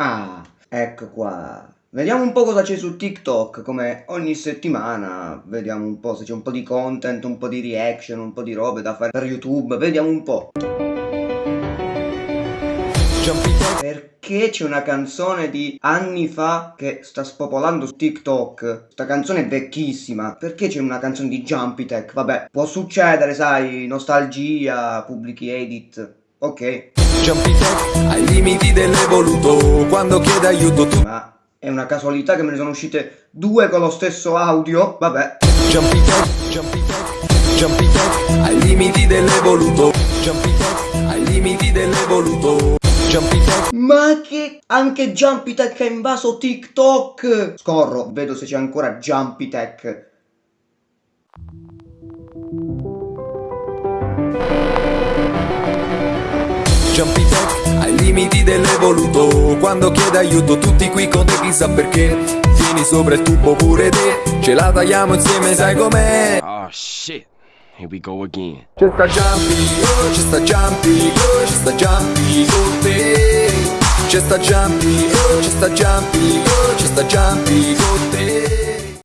Ah, ecco qua. Vediamo un po' cosa c'è su TikTok, come ogni settimana, vediamo un po' se c'è un po' di content, un po' di reaction, un po' di robe da fare per YouTube, vediamo un po'. Perché c'è una canzone di anni fa che sta spopolando su TikTok? Sta canzone è vecchissima. Perché c'è una canzone di Jumpy Tech? Vabbè, può succedere, sai, nostalgia, pubblichi edit. Ok. Jumpy ai limiti dell'evoluto Quando chiede aiuto tu Ma è una casualità che me ne sono uscite due con lo stesso audio? Vabbè. Jumpy Jumpy Jumpy ai limiti dell'evoluto Jumpy ai limiti dell'evoluto Ma che anche Jumpy Tech è invaso TikTok! Scorro, vedo se c'è ancora Jumpy Tech. Jumpy Tech ai limiti dell'evoluto Quando chiede aiuto tutti qui con te chissà perché Fini sopra il tubo pure te Ce la tagliamo insieme sai com'è Oh shit. Here we go again. C'è sta Jumpy, oh, c'è sta Jumpy, oh, c'è sta Jumpy con te C'è sta Jumpy, oh, c'è sta Jumpy, oh, c'è sta te